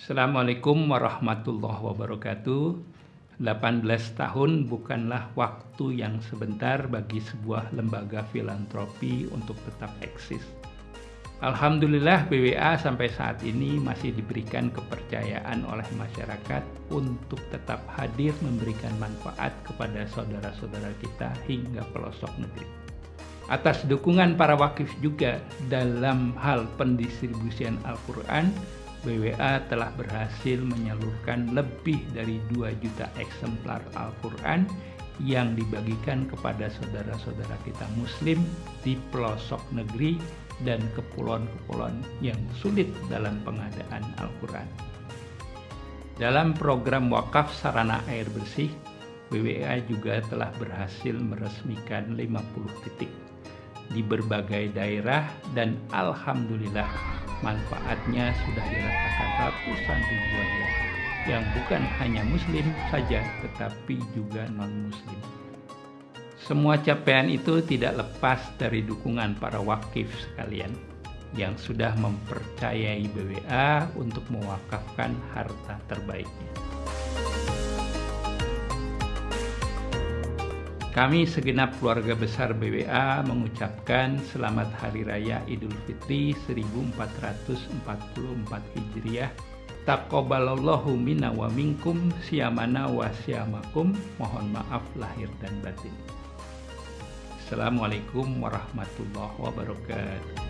Assalamualaikum warahmatullahi wabarakatuh. 18 tahun bukanlah waktu yang sebentar bagi sebuah lembaga filantropi untuk tetap eksis. Alhamdulillah BWA sampai saat ini masih diberikan kepercayaan oleh masyarakat untuk tetap hadir memberikan manfaat kepada saudara-saudara kita hingga pelosok negeri. Atas dukungan para wakif juga dalam hal pendistribusian Al-Quran, BWA telah berhasil menyalurkan lebih dari 2 juta eksemplar Al-Quran yang dibagikan kepada saudara-saudara kita muslim di pelosok negeri dan kepulauan-kepulauan yang sulit dalam pengadaan Al-Quran. Dalam program wakaf sarana air bersih, BWA juga telah berhasil meresmikan 50 titik di berbagai daerah dan Alhamdulillah manfaatnya sudah dirasakan ratusan ribu warga yang bukan hanya muslim saja tetapi juga non-muslim. Semua capaian itu tidak lepas dari dukungan para wakif sekalian yang sudah mempercayai BWA untuk mewakafkan harta terbaiknya. Kami segenap keluarga besar BWA mengucapkan selamat Hari Raya Idul Fitri 1444 Hijriah. Taqabbalallahu minna wa minkum siyamana wa siyamakum. Mohon maaf lahir dan batin. Assalamualaikum warahmatullahi wabarakatuh.